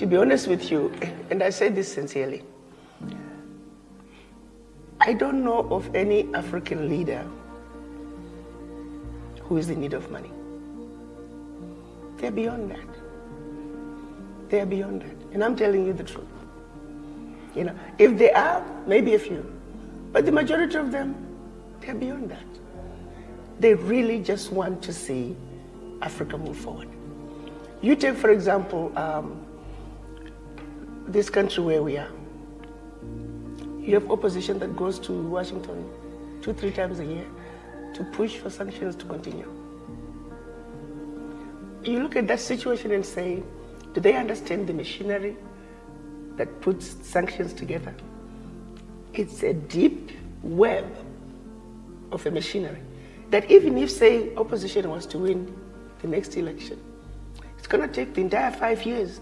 to be honest with you, and I say this sincerely, I don't know of any African leader who is in need of money. They're beyond that. They're beyond that. And I'm telling you the truth. You know, if they are, maybe a few. But the majority of them, they're beyond that. They really just want to see Africa move forward. You take, for example, um, this country where we are. You have opposition that goes to Washington two, three times a year to push for sanctions to continue. You look at that situation and say, do they understand the machinery that puts sanctions together? It's a deep web of a machinery that even if, say, opposition was to win the next election, it's going to take the entire five years